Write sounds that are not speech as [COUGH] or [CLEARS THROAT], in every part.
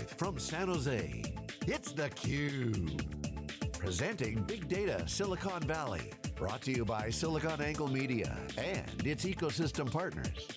Live from San Jose, it's theCUBE. Presenting Big Data Silicon Valley. Brought to you by SiliconANGLE Media and its ecosystem partners.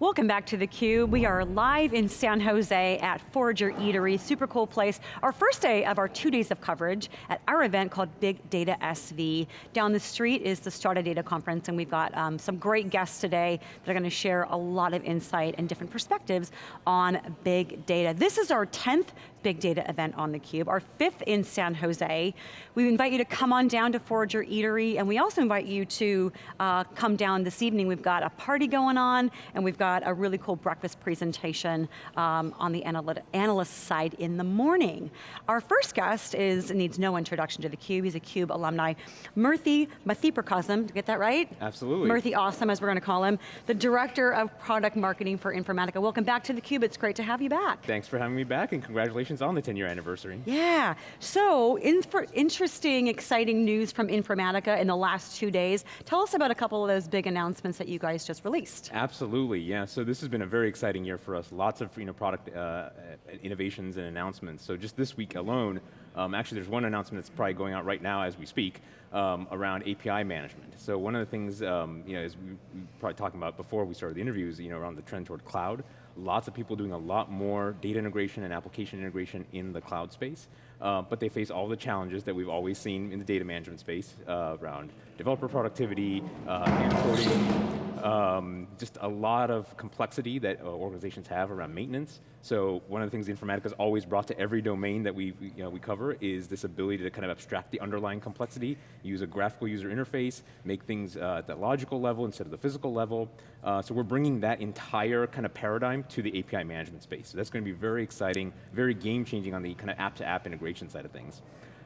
Welcome back to theCUBE. We are live in San Jose at Forager Eatery, super cool place. Our first day of our two days of coverage at our event called Big Data SV. Down the street is the Strata Data Conference and we've got um, some great guests today that are going to share a lot of insight and different perspectives on big data. This is our 10th big data event on theCUBE, our fifth in San Jose. We invite you to come on down to Forager Eatery and we also invite you to uh, come down this evening. We've got a party going on and we've got a really cool breakfast presentation um, on the analyst side in the morning. Our first guest is, needs no introduction to theCUBE, he's a CUBE alumni. Murthy Mathiprakasam, to get that right? Absolutely. Murthy Awesome, as we're going to call him, the Director of Product Marketing for Informatica. Welcome back to theCUBE, it's great to have you back. Thanks for having me back and congratulations on the 10 year anniversary. Yeah, so interesting, exciting news from Informatica in the last two days. Tell us about a couple of those big announcements that you guys just released. Absolutely, yeah. So this has been a very exciting year for us. Lots of you know, product uh, innovations and announcements. So just this week alone, um, actually there's one announcement that's probably going out right now as we speak um, around API management. So one of the things, um, you know, as we, we probably talking about before we started the interviews, you know, around the trend toward cloud, lots of people doing a lot more data integration and application integration in the cloud space, uh, but they face all the challenges that we've always seen in the data management space uh, around developer productivity, uh, coding, um, just a lot of complexity that uh, organizations have around maintenance. So one of the things Informatica has always brought to every domain that we, you know, we cover is this ability to kind of abstract the underlying complexity, use a graphical user interface, make things uh, at the logical level instead of the physical level. Uh, so we're bringing that entire kind of paradigm to the API management space. So that's going to be very exciting, very game changing on the kind of app-to-app -app integration side of things.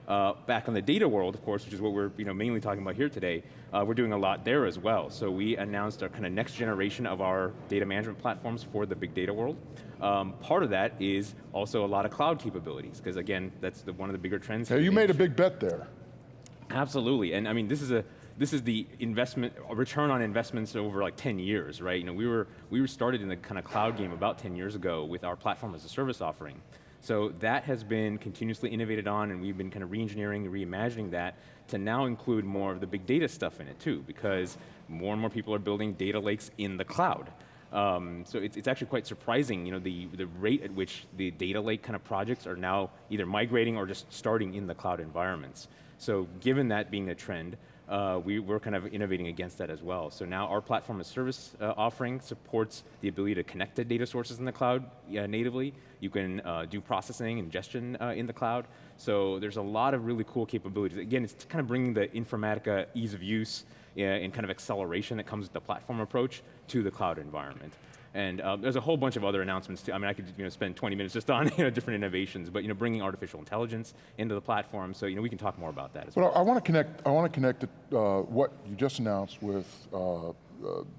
Uh, back on the data world, of course, which is what we're you know, mainly talking about here today, uh, we're doing a lot there as well. So we announced our kind of next generation of our data management platforms for the big data world. Um, part of that is also a lot of cloud capabilities, because again, that's the, one of the bigger trends. Hey, you made a big bet there. Absolutely, and I mean, this is a, this is the investment, return on investments over like 10 years, right? You know, we were, we were started in the kind of cloud game about 10 years ago with our platform as a service offering. So that has been continuously innovated on and we've been kind of re-engineering, reimagining that to now include more of the big data stuff in it too, because more and more people are building data lakes in the cloud. Um, so it's, it's actually quite surprising, you know, the, the rate at which the data lake kind of projects are now either migrating or just starting in the cloud environments. So given that being a trend, uh, we, are kind of innovating against that as well. So now our platform as service uh, offering supports the ability to connect to data sources in the cloud uh, natively. You can uh, do processing, ingestion uh, in the cloud. So there's a lot of really cool capabilities. Again, it's kind of bringing the Informatica ease of use and kind of acceleration that comes with the platform approach to the cloud environment. And um, there's a whole bunch of other announcements too. I mean, I could you know, spend 20 minutes just [LAUGHS] on you know, different innovations, but you know, bringing artificial intelligence into the platform, so you know, we can talk more about that as well. well. I want to connect, I want to connect uh, what you just announced with uh, uh,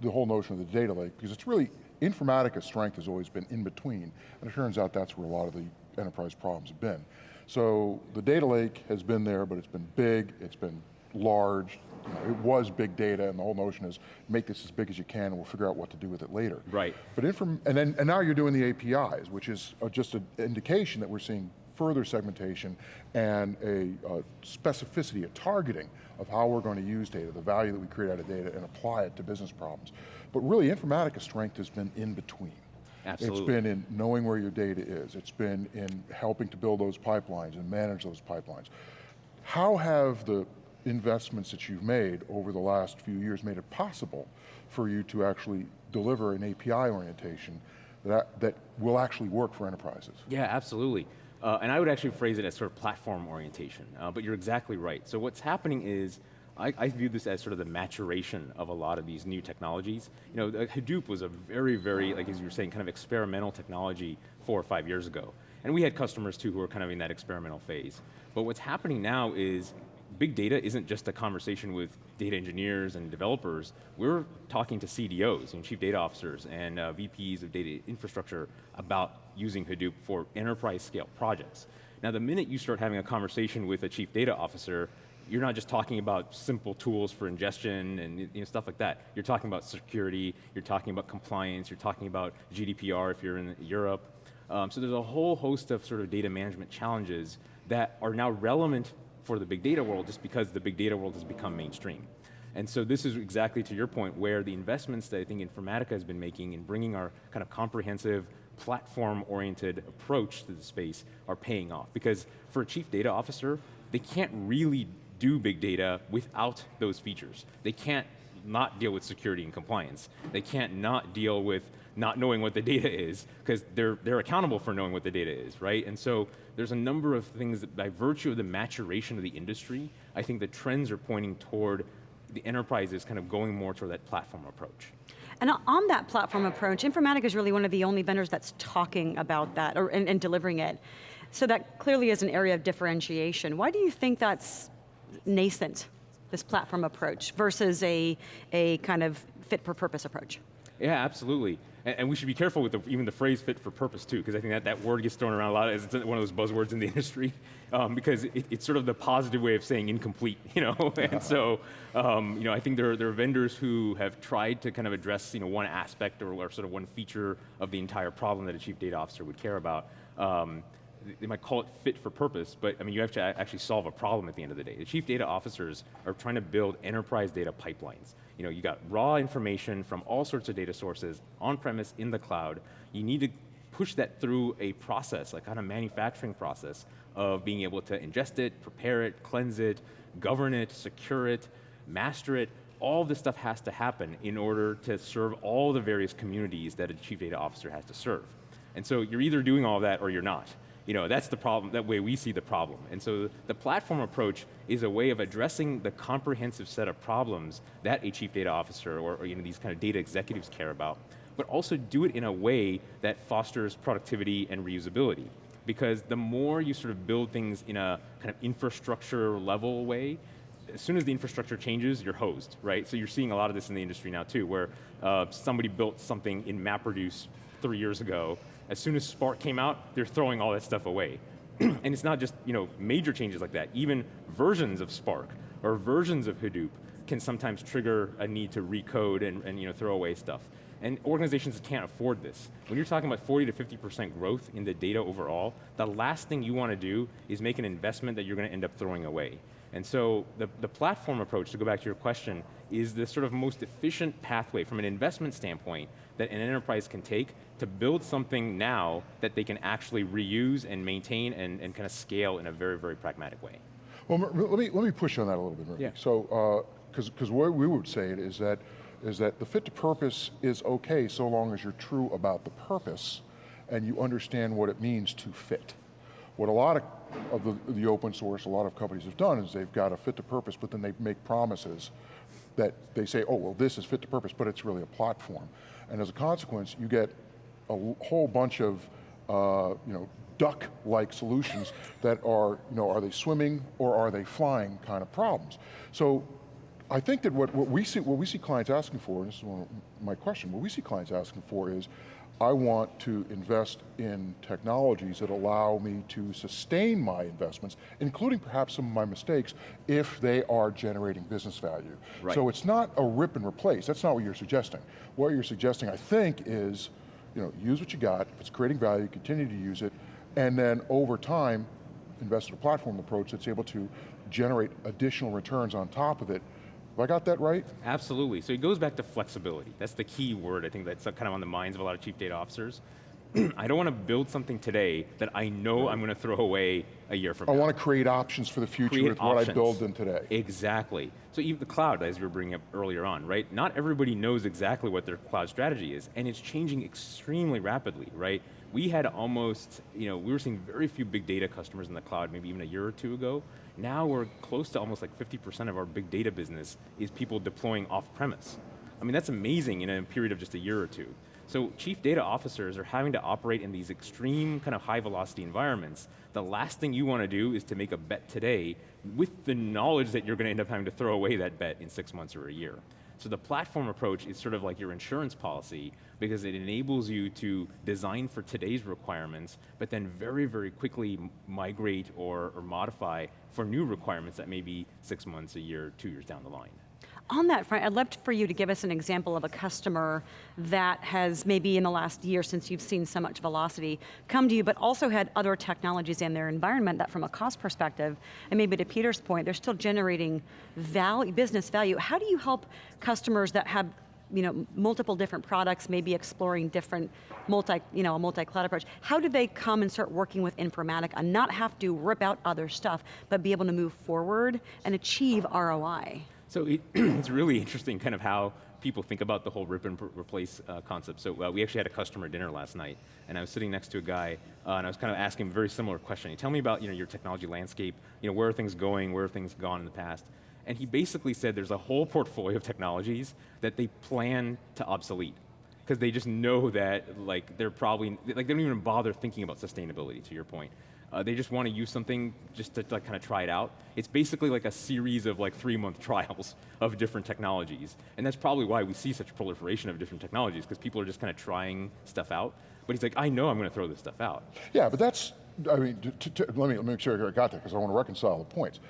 the whole notion of the data lake, because it's really, Informatica's strength has always been in between, and it turns out that's where a lot of the enterprise problems have been. So the data lake has been there, but it's been big, it's been large, you know, it was big data and the whole notion is make this as big as you can and we'll figure out what to do with it later. Right. But inform and then and now you're doing the APIs, which is just an indication that we're seeing further segmentation and a, a, specificity, a targeting of how we're going to use data, the value that we create out of data and apply it to business problems. But really Informatica's strength has been in between. Absolutely. It's been in knowing where your data is. It's been in helping to build those pipelines and manage those pipelines. How have the investments that you've made over the last few years made it possible for you to actually deliver an API orientation that, that will actually work for enterprises. Yeah, absolutely. Uh, and I would actually phrase it as sort of platform orientation, uh, but you're exactly right. So what's happening is, I, I, view this as sort of the maturation of a lot of these new technologies. You know, Hadoop was a very, very, like as you were saying, kind of experimental technology four or five years ago. And we had customers too who were kind of in that experimental phase. But what's happening now is big data isn't just a conversation with data engineers and developers. We're talking to CDOs and chief data officers and uh, VPs of data infrastructure about using Hadoop for enterprise scale projects. Now the minute you start having a conversation with a chief data officer, you're not just talking about simple tools for ingestion and you know, stuff like that. You're talking about security, you're talking about compliance, you're talking about GDPR if you're in Europe. Um, so there's a whole host of sort of data management challenges that are now relevant for the big data world just because the big data world has become mainstream. And so this is exactly to your point where the investments that I think Informatica has been making in bringing our kind of comprehensive platform-oriented approach to the space are paying off. Because for a chief data officer, they can't really do big data without those features. They can't not deal with security and compliance. They can't not deal with not knowing what the data is, because they're, they're accountable for knowing what the data is, right? And so there's a number of things that by virtue of the maturation of the industry, I think the trends are pointing toward the enterprises kind of going more toward that platform approach. And on that platform approach, Informatica is really one of the only vendors that's talking about that or, and, and delivering it. So that clearly is an area of differentiation. Why do you think that's nascent, this platform approach, versus a, a kind of fit for purpose approach? Yeah, absolutely. And, and we should be careful with the, even the phrase fit for purpose too, because I think that that word gets thrown around a lot as one of those buzzwords in the [LAUGHS] industry, um, because it, it's sort of the positive way of saying incomplete, [LAUGHS] you know? [LAUGHS] and so, um, you know, I think there are, there are vendors who have tried to kind of address, you know, one aspect or, or sort of one feature of the entire problem that a chief data officer would care about. Um, they might call it fit for purpose, but I mean, you have to actually solve a problem at the end of the day. The chief data officers are trying to build enterprise data pipelines. You know, you got raw information from all sorts of data sources, on-premise, in the cloud. You need to push that through a process, like kind of manufacturing process of being able to ingest it, prepare it, cleanse it, govern it, secure it, master it, all this stuff has to happen in order to serve all the various communities that a chief data officer has to serve. And so you're either doing all that or you're not. You know, that's the problem, that way we see the problem. And so the platform approach is a way of addressing the comprehensive set of problems that a chief data officer or, or you know, these kind of data executives care about, but also do it in a way that fosters productivity and reusability. Because the more you sort of build things in a kind of infrastructure level way, as soon as the infrastructure changes, you're hosed, right? So you're seeing a lot of this in the industry now too, where uh, somebody built something in MapReduce three years ago, as soon as Spark came out, they're throwing all that stuff away. [CLEARS THROAT] and it's not just you know, major changes like that, even versions of Spark or versions of Hadoop can sometimes trigger a need to recode and, and you know, throw away stuff. And organizations can't afford this. When you're talking about 40 to 50% growth in the data overall, the last thing you want to do is make an investment that you're going to end up throwing away. And so the, the platform approach, to go back to your question, is the sort of most efficient pathway from an investment standpoint that an enterprise can take to build something now that they can actually reuse and maintain and, and kind of scale in a very, very pragmatic way. Well, let me, let me push on that a little bit, Murthy. Yeah. So, because uh, because what we would say it is that, is that the fit to purpose is okay so long as you're true about the purpose and you understand what it means to fit. What a lot of, of the, the open source, a lot of companies have done is they've got a fit to purpose, but then they make promises that they say, oh, well, this is fit to purpose, but it's really a platform. And as a consequence, you get a whole bunch of uh, you know, duck-like solutions that are, you know, are they swimming or are they flying kind of problems. So I think that what, what, we see, what we see clients asking for, and this is one my question, what we see clients asking for is, I want to invest in technologies that allow me to sustain my investments, including perhaps some of my mistakes, if they are generating business value. Right. So it's not a rip and replace, that's not what you're suggesting. What you're suggesting, I think, is you know, use what you got, if it's creating value, continue to use it, and then over time, invest in a platform approach that's able to generate additional returns on top of it. Have I got that right? Absolutely, so it goes back to flexibility. That's the key word, I think that's kind of on the minds of a lot of chief data officers. [CLEARS THROAT] I don't want to build something today that I know I'm going to throw away a year from I now. I want to create options for the future create with options. what I build in today. Exactly. So even the cloud, as you were bringing up earlier on, right? Not everybody knows exactly what their cloud strategy is, and it's changing extremely rapidly, right? We had almost, you know, we were seeing very few big data customers in the cloud maybe even a year or two ago. Now we're close to almost like 50% of our big data business is people deploying off-premise. I mean, that's amazing in a period of just a year or two. So chief data officers are having to operate in these extreme kind of high velocity environments. The last thing you want to do is to make a bet today with the knowledge that you're going to end up having to throw away that bet in six months or a year. So the platform approach is sort of like your insurance policy because it enables you to design for today's requirements, but then very, very quickly migrate or, or modify for new requirements that may be six months, a year, two years down the line. On that front, I'd love for you to give us an example of a customer that has maybe in the last year since you've seen so much velocity come to you, but also had other technologies in their environment that from a cost perspective, and maybe to Peter's point, they're still generating value, business value. How do you help customers that have you know, multiple different products, maybe exploring different multi, you know, a multi-cloud approach. How do they come and start working with Informatica and not have to rip out other stuff, but be able to move forward and achieve ROI? So it, [CLEARS THROAT] it's really interesting kind of how people think about the whole rip and replace uh, concept. So uh, we actually had a customer dinner last night, and I was sitting next to a guy, uh, and I was kind of asking him a very similar question. Tell me about you know, your technology landscape, you know, where are things going, where have things gone in the past? And he basically said there's a whole portfolio of technologies that they plan to obsolete because they just know that like they're probably, like they don't even bother thinking about sustainability to your point. Uh, they just want to use something just to like, kind of try it out. It's basically like a series of like three month [LAUGHS] trials of different technologies. And that's probably why we see such proliferation of different technologies, because people are just kind of trying stuff out. But he's like, I know I'm going to throw this stuff out. Yeah, but that's, I mean, to, to, let, me, let me make sure I got that, because I want to reconcile the points.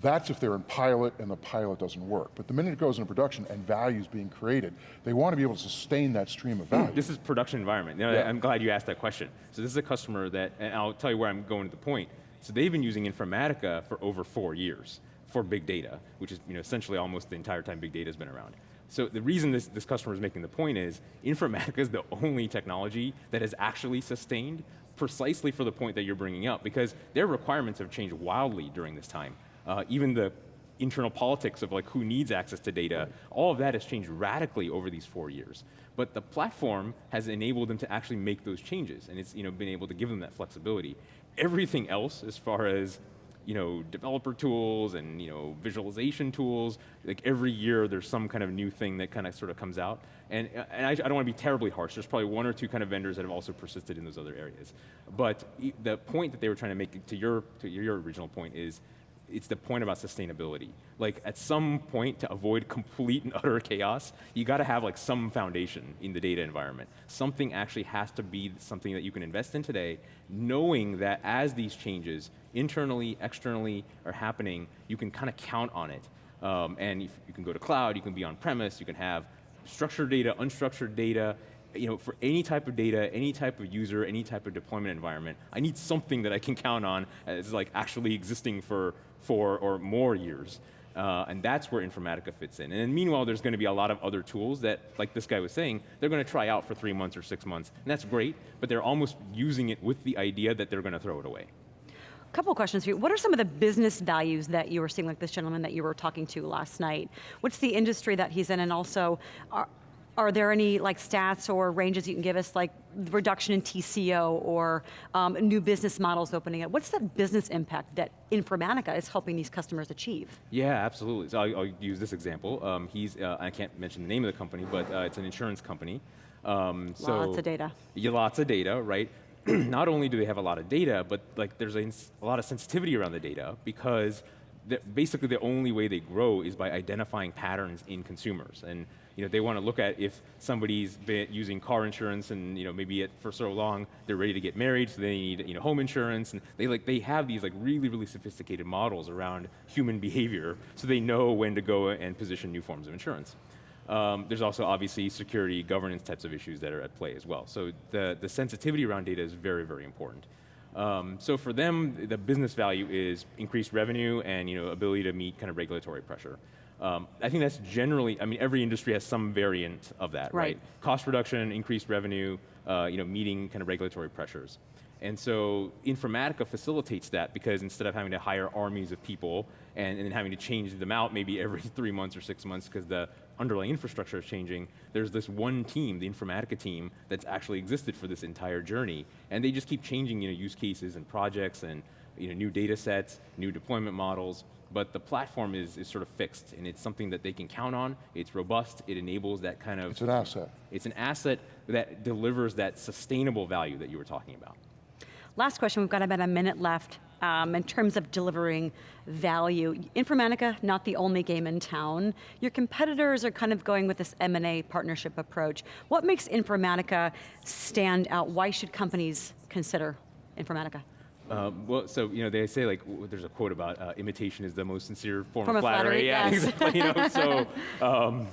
That's if they're in pilot and the pilot doesn't work. But the minute it goes into production and value is being created, they want to be able to sustain that stream of hmm, value. This is production environment. You know, yeah. I'm glad you asked that question. So this is a customer that, and I'll tell you where I'm going to the point. So they've been using Informatica for over four years for big data, which is you know, essentially almost the entire time big data has been around. So the reason this, this customer is making the point is, Informatica is the only technology that has actually sustained precisely for the point that you're bringing up, because their requirements have changed wildly during this time uh, even the internal politics of like who needs access to data, all of that has changed radically over these four years. But the platform has enabled them to actually make those changes, and it's you know, been able to give them that flexibility. Everything else, as far as you know, developer tools and you know, visualization tools, like every year there's some kind of new thing that kind of sort of comes out. And, and I, I don't want to be terribly harsh, there's probably one or two kind of vendors that have also persisted in those other areas. But the point that they were trying to make, to your, to your original point is, it's the point about sustainability. Like at some point to avoid complete and [LAUGHS] utter chaos, you got to have like some foundation in the data environment. Something actually has to be something that you can invest in today, knowing that as these changes, internally, externally, are happening, you can kind of count on it. Um, and you can go to cloud, you can be on premise, you can have structured data, unstructured data, you know, for any type of data, any type of user, any type of deployment environment, I need something that I can count on as like actually existing for four or more years. Uh, and that's where Informatica fits in. And meanwhile, there's going to be a lot of other tools that, like this guy was saying, they're going to try out for three months or six months. And that's great, but they're almost using it with the idea that they're going to throw it away. A couple questions for you. What are some of the business values that you were seeing, like this gentleman that you were talking to last night? What's the industry that he's in, and also, are, are there any like stats or ranges you can give us, like reduction in TCO or um, new business models opening up? What's the business impact that Informatica is helping these customers achieve? Yeah, absolutely. So I'll, I'll use this example. Um, he's, uh, I can't mention the name of the company, but uh, it's an insurance company. Um, so lots of data. Yeah, lots of data, right? [CLEARS THROAT] Not only do they have a lot of data, but like there's a, a lot of sensitivity around the data because basically the only way they grow is by identifying patterns in consumers. And you know, they want to look at if somebody's been using car insurance and you know, maybe it, for so long they're ready to get married, so they need you know, home insurance, and they, like, they have these like really, really sophisticated models around human [LAUGHS] behavior, so they know when to go and position new forms of insurance. Um, there's also obviously security, governance types of issues that are at play as well. So the, the sensitivity around data is very, very important. Um, so for them, the business value is increased revenue and you know, ability to meet kind of regulatory pressure. Um, I think that's generally, I mean, every industry has some variant of that, right? right? Cost reduction, increased revenue, uh, you know, meeting kind of regulatory pressures. And so Informatica facilitates that because instead of having to hire armies of people and, and having to change them out maybe [LAUGHS] every three months or six months because the underlying infrastructure is changing, there's this one team, the Informatica team, that's actually existed for this entire journey. And they just keep changing you know, use cases and projects and you know, new data sets, new deployment models, but the platform is, is sort of fixed and it's something that they can count on, it's robust, it enables that kind of- It's an asset. It's an asset that delivers that sustainable value that you were talking about. last question, we've got about a minute left. Um, in terms of delivering value. Informatica, not the only game in town. Your competitors are kind of going with this M&A partnership approach. What makes Informatica stand out? Why should companies consider Informatica? Um, well, so you know they say like there's a quote about uh, imitation is the most sincere form, Form of of flattery. flattery, yeah, yes. exactly. You know, so [LAUGHS] um,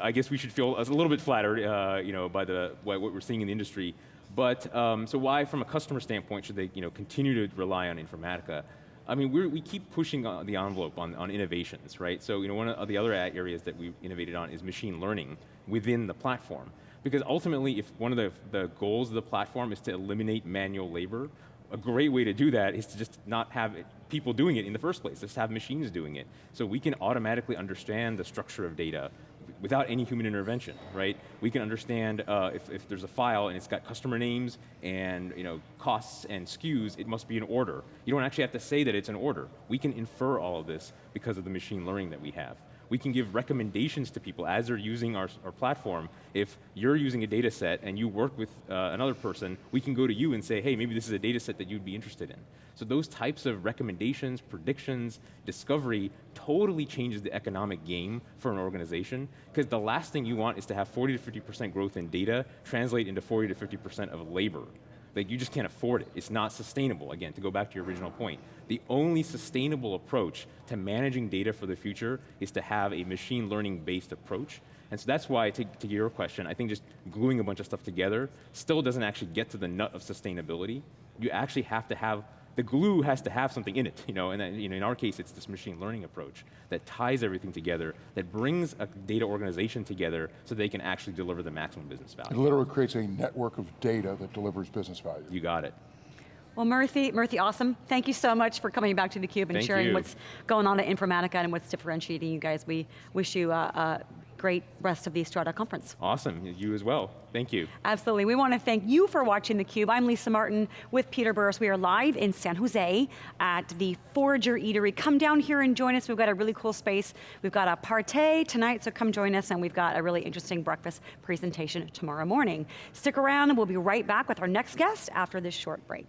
I guess we should feel a little bit flattered, uh, you know, by the what, we're seeing in the industry. But um, so why, from a customer standpoint, should they you know continue to rely on Informatica? I mean, we keep pushing the envelope on, on innovations, right? So you know, one of the other areas that we've innovated on is machine learning within the platform. Because ultimately, if one of the, the goals of the platform is to eliminate manual labor, a great way to do that is to just not have it, people doing it in the first place, just have machines doing it. So we can automatically understand the structure of data without any human intervention, right? We can understand uh, if, if there's a file and it's got customer names and you know, costs and SKUs, it must be an order. You don't actually have to say that it's an order. We can infer all of this because of the machine learning that we have we can give recommendations to people as they're using our, our platform. If you're using a data set and you work with uh, another person, we can go to you and say, hey, maybe this is a data set that you'd be interested in. So those types of recommendations, predictions, discovery totally changes the economic game for an organization because the last thing you want is to have 40 to 50% growth in data translate into 40 to 50% of labor. Like you just can't afford it. It's not sustainable, again, to go back to your original point. The only sustainable approach to managing data for the future is to have a machine learning based approach. And so that's why, to, to your question, I think just gluing a bunch of stuff together still doesn't actually get to the nut of sustainability. You actually have to have the glue has to have something in it, you know, and then, you know, in our case, it's this machine learning approach that ties everything together, that brings a data organization together so they can actually deliver the maximum business value. It literally creates a network of data that delivers business value. You got it. Well, Murthy, Murthy, awesome. Thank you so much for coming back to theCUBE and Thank sharing you. what's going on at Informatica and what's differentiating you guys. We wish you a, a great rest of the Strata conference. Awesome, you as well. Thank you. Absolutely, we want to thank you for watching theCUBE. I'm Lisa Martin with Peter Burris. We are live in San Jose at the Forager Eatery. Come down here and join us. We've got a really cool space. We've got a party tonight, so come join us, and we've got a really interesting breakfast presentation tomorrow morning. Stick around, and we'll be right back with our next guest after this short break.